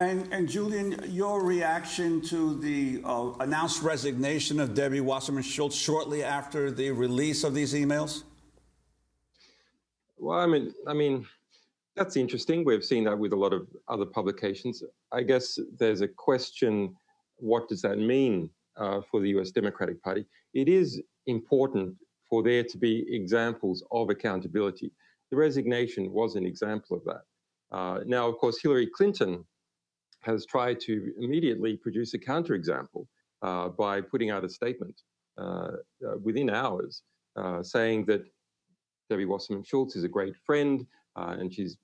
And, and Julian, your reaction to the uh, announced resignation of Debbie Wasserman Schultz shortly after the release of these emails? Well, I mean, I mean, that's interesting. We've seen that with a lot of other publications. I guess there's a question: what does that mean uh, for the U.S. Democratic Party? It is important for there to be examples of accountability. The resignation was an example of that. Uh, now, of course, Hillary Clinton has tried to immediately produce a counterexample uh, by putting out a statement uh, uh within hours uh, saying that Debbie Wasserman Schultz is a great friend uh, and she's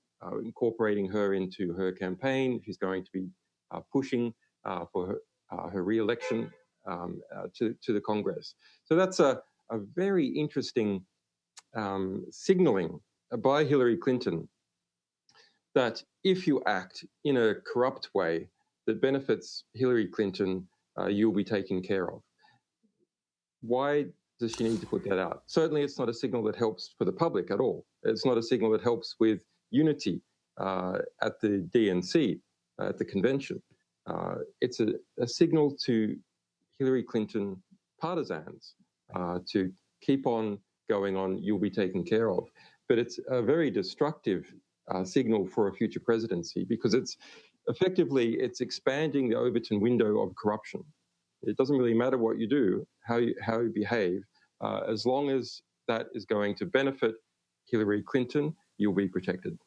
incorporating her into her campaign. She's going to be pushing for her, her re-election um, to, to the Congress. So that's a, a very interesting um, signaling by Hillary Clinton that if you act in a corrupt way that benefits Hillary Clinton, uh, you'll be taken care of. Why does she need to put that out? Certainly, it's not a signal that helps for the public at all. It's not a signal that helps with unity uh, at the DNC, uh, at the convention. Uh, it's a, a, signal to Hillary Clinton partisans uh, to keep on going on, you'll be taken care of. But it's a very destructive uh, signal for a future presidency because it's effectively it's expanding the Overton window of corruption. It doesn't really matter what you do, how you, how you behave, uh, as long as that is going to benefit Hillary Clinton, you'll be protected.